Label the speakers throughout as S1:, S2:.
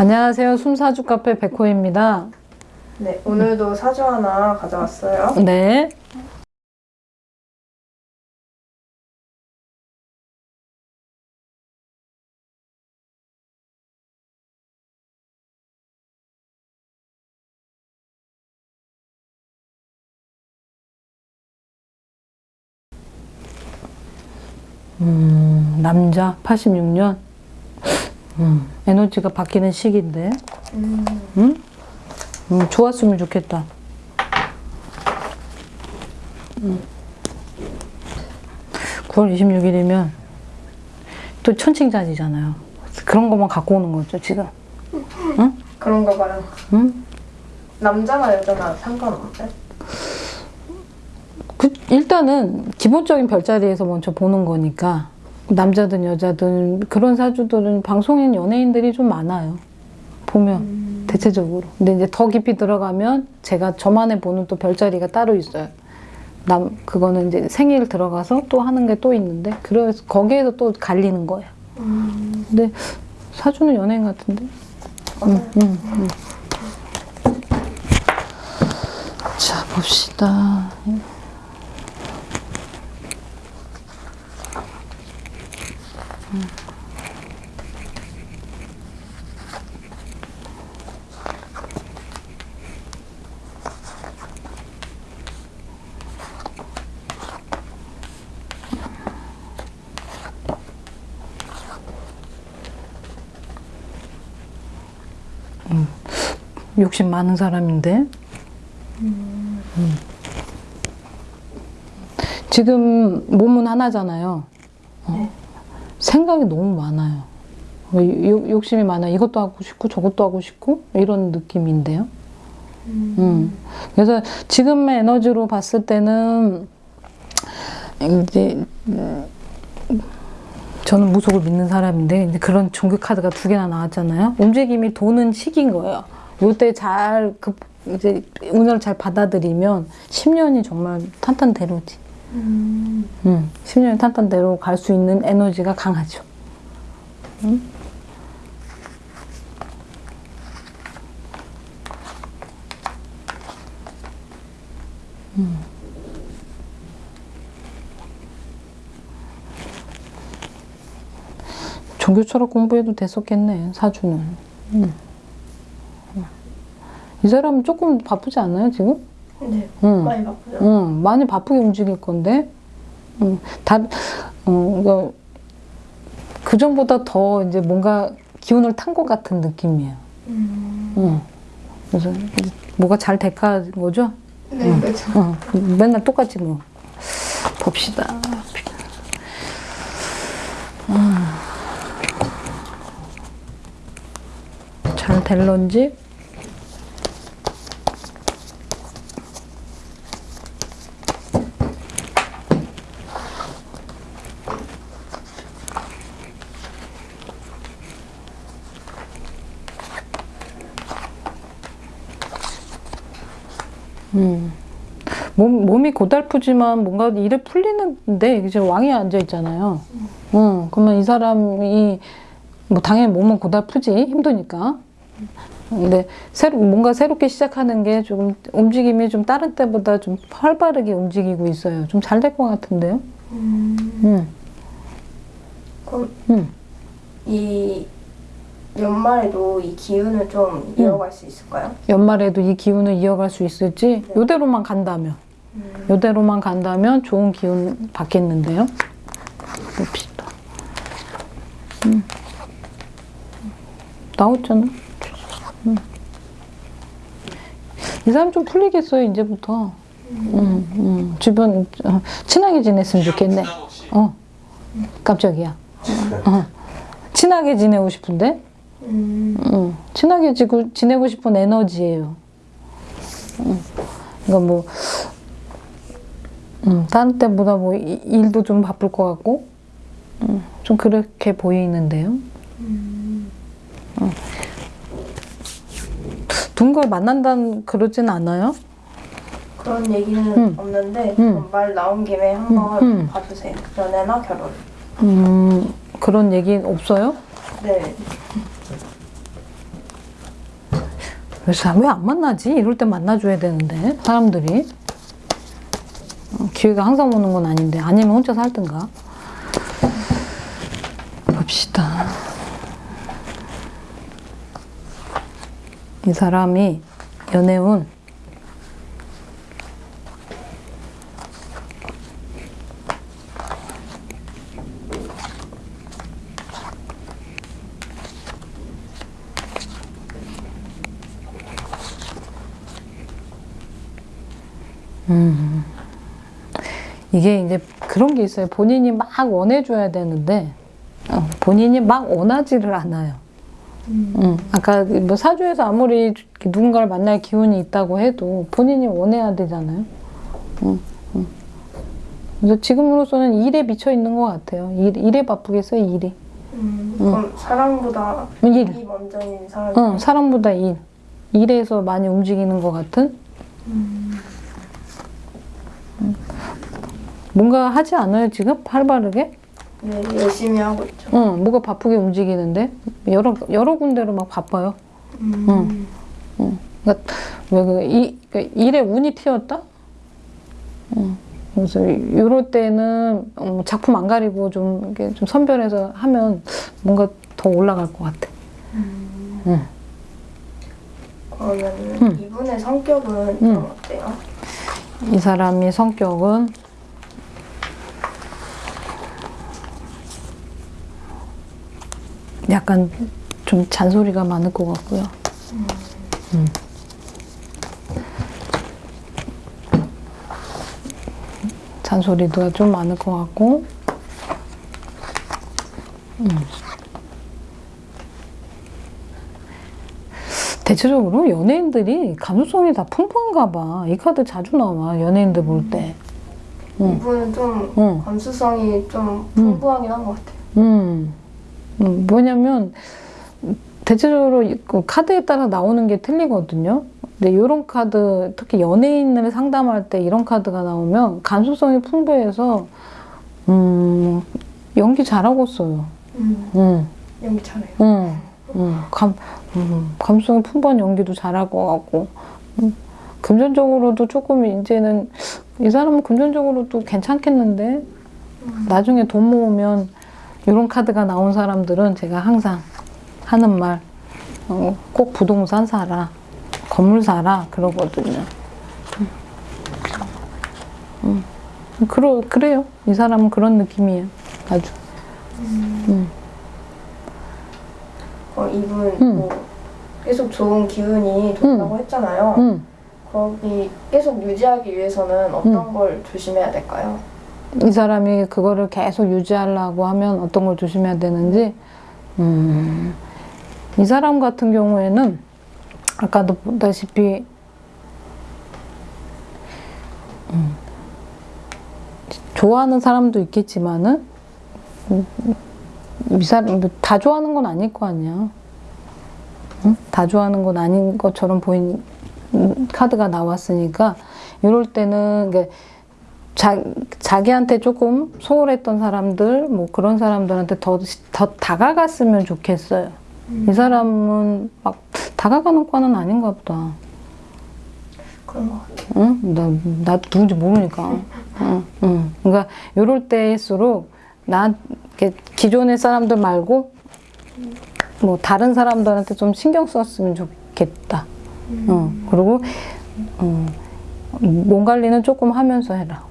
S1: 안녕하세요. 숨사주 카페 백호입니다.
S2: 네, 오늘도 사주 하나 가져왔어요.
S1: 네. 음, 남자 86년. 음, 에너지가 바뀌는 시기인데.
S2: 음,
S1: 응? 음, 좋았으면 좋겠다. 음. 9월 26일이면 또 천칭자지잖아요. 그런 것만 갖고 오는 거죠, 지금.
S2: 그런가 봐요.
S1: 응?
S2: 남자나 여자나 상관없대.
S1: 그, 일단은 기본적인 별자리에서 먼저 보는 거니까 남자든 여자든 그런 사주들은 방송인 연예인들이 좀 많아요. 보면 대체적으로. 근데 이제 더 깊이 들어가면 제가 저만의 보는 또 별자리가 따로 있어요. 남 그거는 이제 생일 들어가서 또 하는 게 또 있는데 그래서 거기에서 또 갈리는 거예요.
S2: 음,
S1: 근데 사주는 연예인 같은데.
S2: 맞아요.
S1: 음, 음. 자 봅시다. 욕심 많은 사람인데. 음. 지금 몸은 하나잖아요. 어.
S2: 네.
S1: 생각이 너무 많아요. 어, 욕- 욕심이 많아요. 이것도 하고 싶고 저것도 하고 싶고 이런 느낌인데요. 음. 그래서 지금의 에너지로 봤을 때는 이제 음, 저는 무속을 믿는 사람인데 그런 종교 카드가 두 개나 나왔잖아요. 움직임이 도는 시기인 거예요. 요때 잘 그, 이제 운을 잘 받아들이면 10년이 정말 탄탄대로지.
S2: 음,
S1: 음, 10년이 탄탄대로 갈 수 있는 에너지가 강하죠. 음? 음. 종교 철학 공부해도 됐었겠네, 사주는. 음. 이 사람은 조금 바쁘지 않아요, 지금?
S2: 네,
S1: 응.
S2: 많이 바쁘죠.
S1: 응, 많이 바쁘게 움직일 건데, 응, 다, 어, 이거, 그 전보다 더 이제 뭔가 기운을 탄 것 같은 느낌이에요.
S2: 음,
S1: 응. 그래서 뭐가 잘 될까 거죠?
S2: 네, 그렇죠.
S1: 어, 맨날 똑같이 뭐. 봅시다. 음. 잘 될런지? 몸, 몸이 고달프지만 뭔가 일에 풀리는데 이제 왕이 앉아 있잖아요. 응, 그러면 이 사람이 뭐 당연히 몸은 고달프지 힘드니까. 근데 새로 뭔가 새롭게 시작하는 게 조금 움직임이 좀 다른 때보다 좀 활발하게 움직이고 있어요. 좀 잘 될 것 같은데요.
S2: 음,
S1: 응,
S2: 그럼
S1: 응.
S2: 이 연말에도 이 기운을 좀 이어갈 수 있을까요?
S1: 연말에도 이 기운을 이어갈 수 있을지
S2: 네.
S1: 요대로만 간다면
S2: 음,
S1: 요대로만 간다면 좋은 기운 받겠는데요. 봅시다. 음. 나왔잖아. 음. 이 사람 좀 풀리겠어요, 이제부터. 음, 음. 주변, 어, 친하게 지냈으면 좋겠네. 어. 깜짝이야. 어. 친하게 지내고 싶은데?
S2: 음,
S1: 음, 친하게 지고, 지내고 싶은 에너지예요. 음, 그러니까 뭐, 음, 다른 때보다 뭐 이- 일도 좀 바쁠 것 같고, 음, 좀 그렇게 보이는데요.
S2: 음,
S1: 누군가를 만난다는 그러진 않아요?
S2: 그런 얘기는
S1: 음.
S2: 없는데
S1: 음.
S2: 말 나온 김에 한번
S1: 음, 음.
S2: 봐주세요. 연애나 결혼.
S1: 음, 그런 얘기 없어요?
S2: 네.
S1: 그래서 왜 안 만나지? 이럴 때 만나줘야 되는데 사람들이 어, 기회가 항상 오는 건 아닌데 아니면 혼자 살든가. 봅시다. 이 사람이 연애운 이게 이제 그런 게 있어요. 본인이 막 원해줘야 되는데 어, 본인이 막 원하지를 않아요. 음, 아까 뭐 사주에서 아무리 누군가를 만날 기운이 있다고 해도 본인이 원해야 되잖아요. 음, 음. 그래서 지금으로서는 일에 미쳐 있는 것 같아요. 일, 일에 바쁘겠어요, 일이.
S2: 음, 그럼 사랑보다
S1: 일.
S2: 일이 먼저인 사람이
S1: 어, 사람보다 일. 일에서 많이 움직이는 것 같은? 음. 뭔가 하지 않아요, 지금? 활발하게?
S2: 네, 열심히 하고 있죠.
S1: 응, 뭐가 바쁘게 움직이는데? 여러, 여러 군데로 막 바빠요.
S2: 음.
S1: 그러니까 왜 그, 이, 그 일에 운이 튀었다? 응. 그래서 이럴 때는 어, 작품 안 가리고 좀, 이렇게 좀 선별해서 하면 뭔가 더 올라갈 것 같아. 응.
S2: 그러면
S1: 음.
S2: 이분의 성격은
S1: 음.
S2: 좀 어때요?
S1: 이 사람이 성격은 약간 좀 잔소리가 많을 것 같고요. 음. 잔소리가 좀 많을 것 같고, 음. 대체적으로 연예인들이 감수성이 다 풍부한가 봐. 이 카드 자주 나와, 연예인들 볼 때. 음.
S2: 이분은 좀
S1: 응.
S2: 감수성이 좀 풍부하긴 한 것 같아요.
S1: 음, 음, 뭐냐면 대체적으로 이그 카드에 따라 나오는 게 틀리거든요. 근데 이런 카드, 특히 연예인을 상담할 때 이런 카드가 나오면 감수성이 풍부해서 음, 연기 잘하고 써요.
S2: 음,
S1: 음,
S2: 연기 잘해요.
S1: 음, 음, 감, 음, 감수성이 풍부한 연기도 것 같고 음, 금전적으로도 조금 이제는 이 사람은 금전적으로도 괜찮겠는데? 나중에 돈 모으면 이런 카드가 나온 사람들은 제가 항상 하는 말, 어, 꼭 부동산 사라, 건물 사라, 그러거든요. 음. 음. 그러, 그래요. 이 사람은 그런 느낌이에요. 아주.
S2: 어, 이분
S1: 음.
S2: 뭐 계속 좋은 기운이 돈다고 했잖아요.
S1: 음.
S2: 거기 계속 유지하기 위해서는 어떤 걸 조심해야 될까요?
S1: 이 사람이 그거를 계속 유지하려고 하면 어떤 걸 조심해야 되는지, 음, 이 사람 같은 경우에는 아까도 보다시피, 음, 좋아하는 사람도 있겠지만은, 음, 이 사람, 뭐다 좋아하는 건 아닐 거 아니야. 응? 다 좋아하는 건 아닌 것처럼 보인 음, 카드가 나왔으니까, 이럴 때는, 그러니까 자, 자기한테 조금 소홀했던 사람들, 뭐 그런 사람들한테 더, 더 다가갔으면 좋겠어요. 이 사람은 막 다가가는 과는 아닌가 보다.
S2: 그런 것 같아요.
S1: 응? 나, 나 누군지 모르니까. 응, 응. 그러니까 이럴 때일수록 나, 기존의 사람들 말고 뭐 다른 사람들한테 좀 신경 썼으면 좋겠다. 응. 그리고, 음, 몸 관리는 조금 하면서 해라.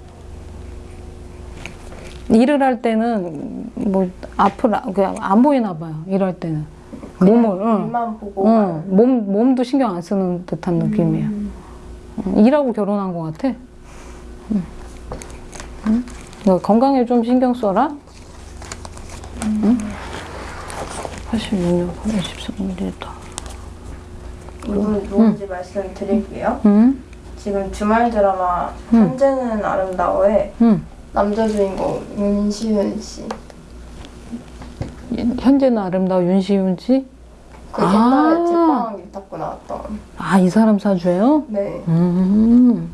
S1: 일을 할 때는 뭐 앞을 아- 그냥 안 보이나 봐요. 일할 때는 몸을 응. 응. 몸 몸도 신경 안 쓰는 듯한 느낌이야. 응. 일하고 결혼한 것 같아. 응. 응? 그러니까 건강에 좀 신경 써라. 응? 86년 83일이다.
S2: 이분 누군지 말씀드릴게요.
S1: 응?
S2: 지금 주말 드라마
S1: 음.
S2: 현재는 아름다워의
S1: 응.
S2: 남자 주인공 윤시윤 씨.
S1: 현재는 아름다워 윤시윤 씨.
S2: 그
S1: 아.
S2: 옛날에 제빵 유탁구 나왔던.
S1: 아, 이 사람 사주예요?
S2: 네.
S1: 음.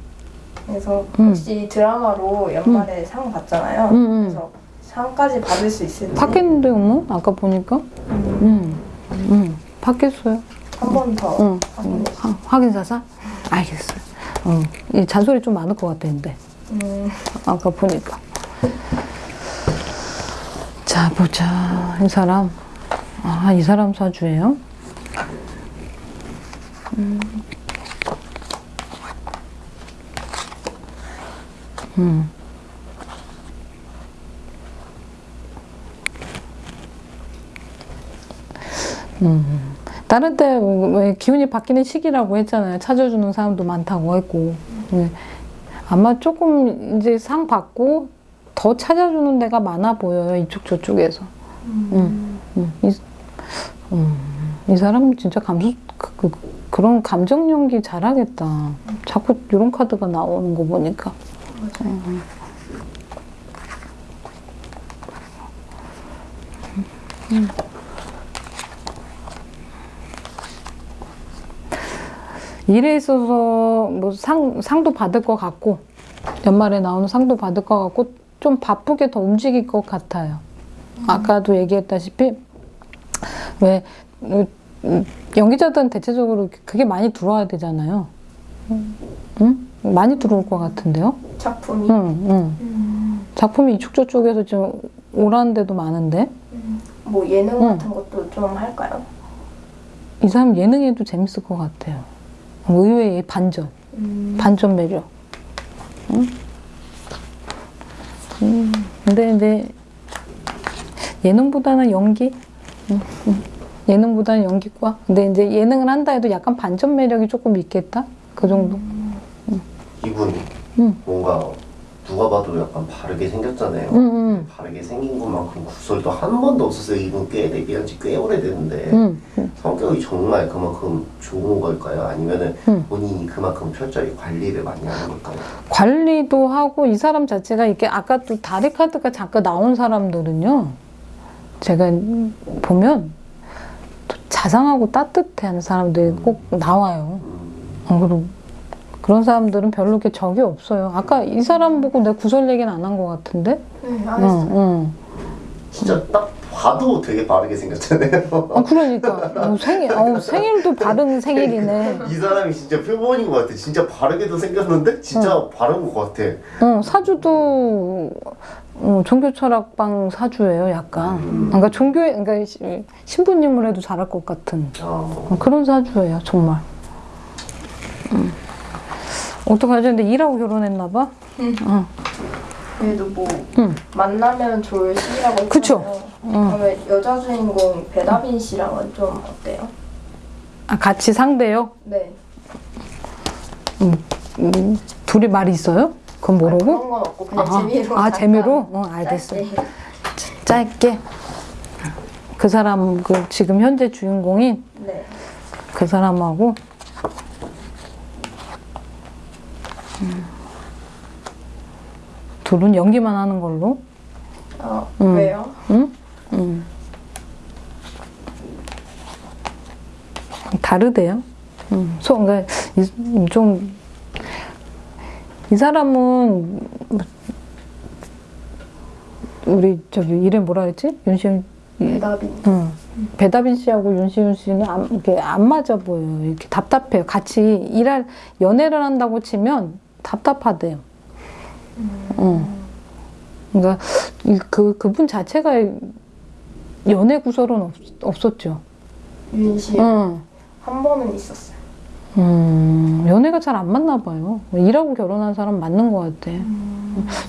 S2: 그래서
S1: 음.
S2: 혹시 드라마로 연말에 상 받잖아요.
S1: 음, 음.
S2: 그래서 상까지 받을 수 있을지.
S1: 받겠는데, 어머? 아까 보니까? 음. 음. 받겠어요.
S2: 한 번더
S1: 응.
S2: 주세요.
S1: 하- 확인 사사? 알겠어요. 어, 이 잔소리 좀 많을 것 같았는데.
S2: 음,
S1: 아까 보니까. 자, 보자. 이 사람. 아, 이 사람 사주예요? 음. 음. 음. 다른 때왜 기운이 바뀌는 시기라고 했잖아요. 찾아주는 사람도 많다고 했고. 네. 아마 조금 이제 상 받고 더 찾아주는 데가 많아 보여요. 이쪽 저쪽에서. 음, 음, 이, 음, 이 사람 진짜 감수 그, 그, 런 감정 연기 잘하겠다. 자꾸 이런 카드가 나오는 거 보니까. 음. 음. 일에 있어서 뭐 상, 상도 받을 것 같고 연말에 나오는 상도 받을 것 같고 좀 바쁘게 더 움직일 것 같아요. 아까도 얘기했다시피 왜 음, 음, 연기자들은 대체적으로 그게 많이 들어와야 되잖아요. 응? 많이 들어올 것 같은데요?
S2: 작품이
S1: 응, 응.
S2: 음,
S1: 작품이 이쪽 저쪽에서 지금 오라는 데도 많은데
S2: 뭐 예능
S1: 응.
S2: 같은 것도 좀 할까요?
S1: 이 사람 예능에도 재밌을 것 같아요. 의외의 반전.
S2: 음,
S1: 반전 매력. 응? 음, 근데 이제 예능보다는 연기. 응, 응. 예능보다는 연기과. 근데 이제 예능을 한다 해도 약간 반전 매력이 조금 있겠다. 그 정도.
S3: 이분
S1: 응.
S3: 뭔가 누가 봐도 약간 바르게 생겼잖아요.
S1: 응, 응,
S3: 바르게 생긴 것만큼 구설도 한 번도 없었어요. 이분 꽤 데뷔한 지 꽤 오래됐는데
S1: 응, 응.
S3: 성격이 정말 그만큼 좋은 걸까요? 아니면은
S1: 응.
S3: 본인이 그만큼 철저히 관리를 많이 하는 걸까요?
S1: 관리도 하고 이 사람 자체가 이렇게 아까 또 다리 카드가 잠깐 나온 사람들은요. 제가 보면 또 자상하고 하는 사람들이 꼭 나와요.
S3: 음,
S1: 어, 그리고 그런 사람들은 별로 이렇게 적이 없어요. 아까 이 사람 보고 내가 구설 얘기는 안 한 것 같은데?
S2: 네,
S1: 응,
S2: 알았어요.
S1: 응.
S3: 진짜 딱 봐도 되게 바르게 생겼잖아요.
S1: 아, 그러니까. 어, 생일, 어, 생일도 바른 생일이네.
S3: 이 사람이 진짜 표본인 것 같아. 진짜 바르게도 생겼는데 진짜 바른 것 같아.
S1: 어, 사주도 어, 종교 철학방 사주예요, 약간. 그러니까 종교에, 그러니까 시- 신부님을 해도 잘할 것 같은
S3: 어,
S1: 어, 그런 사주예요, 정말. 음. 어떡하지? 근데 일하고 결혼했나 봐? 어.
S2: 그래도 뭐
S1: 응.
S2: 만나면 좋을 시기라고.
S1: 그쵸. 응.
S2: 그러면 여자 주인공 배다빈 씨랑은 좀 어때요?
S1: 아, 같이 상대요?
S2: 네.
S1: 음, 둘이 말이 있어요? 그건 모르고?
S2: 그런 건 없고 그냥
S1: 아하.
S2: 재미로.
S1: 아, 재미로? 어, 알겠어.
S2: 짧게.
S1: 짧게. 그 사람, 그 지금 현재 주인공인
S2: 네.
S1: 그 사람하고 둘은 연기만 하는 걸로.
S2: 어,
S1: 음.
S2: 왜요?
S1: 응? 응. 다르대요. 응. 소, 그러니까 이, 좀, 이 사람은, 우리, 저기, 이름 뭐라 그랬지? 윤시윤,
S2: 배다빈.
S1: 응. 배다빈 씨하고 윤시윤 씨는 안, 이렇게 안 맞아 보여요. 이렇게 답답해요. 같이 일할, 연애를 한다고 치면 답답하대요. 응. 그러니까 이- 그 그분 자체가 연애 구설은 없, 없었죠.
S2: 윤시
S1: 응.
S2: 한 번은 있었어요.
S1: 음, 연애가 잘 안 맞나 봐요. 일하고 결혼한 사람 맞는 것 같아.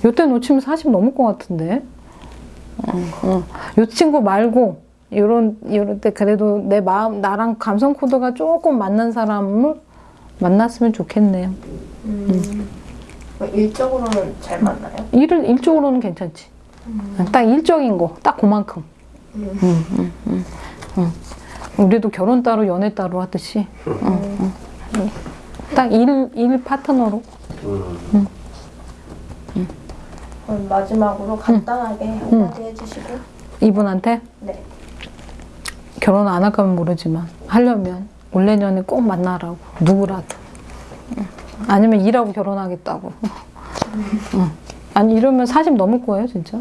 S1: 요때 놓치면 40 넘을 것 같은데. 응, 응. 요 친구 말고 요런 요럴 때 그래도 내 마음 나랑 감성 코드가 조금 맞는 사람을 만났으면 좋겠네요.
S2: 음. 뭐 일적으로는 잘 맞나요?
S1: 일을 일적으로는 괜찮지. 딱 일적인 거, 딱 그만큼.
S2: 음.
S1: 응, 응, 응, 응. 우리도 결혼 따로 연애 따로 하듯이 딱 일 일 파트너로
S3: 음,
S2: 그럼 마지막으로 간단하게 한마디 해주시고.
S1: 이분한테
S2: 네.
S1: 결혼 안할 거면 모르지만 하려면 올 내년에 꼭 만나라고 누구라도 응. 아니면 일하고 결혼하겠다고. 응. 아니 이러면 40 넘을 거예요 진짜